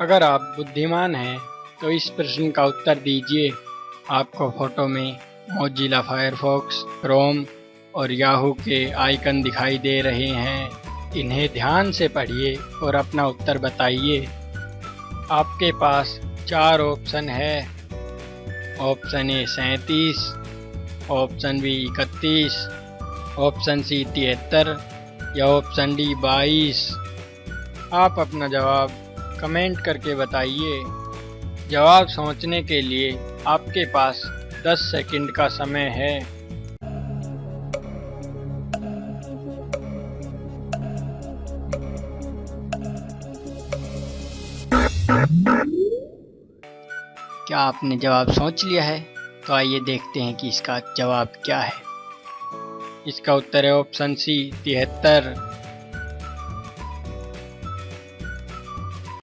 अगर आप बुद्धिमान हैं तो इस प्रश्न का उत्तर दीजिए। आपको फ़ोटो में मोजिला फायरफॉक्स क्रोम और याहू के आइकन दिखाई दे रहे हैं। इन्हें ध्यान से पढ़िए और अपना उत्तर बताइए। आपके पास चार ऑप्शन है। ऑप्शन ए सैंतीस ऑप्शन बी इकतीस ऑप्शन सी तिहत्तर या ऑप्शन डी बाईस। आप अपना जवाब कमेंट करके बताइए। जवाब सोचने के लिए आपके पास 10 सेकंड का समय है। क्या आपने जवाब सोच लिया है? तो आइए देखते हैं कि इसका जवाब क्या है। इसका उत्तर है ऑप्शन सी, तिहत्तर।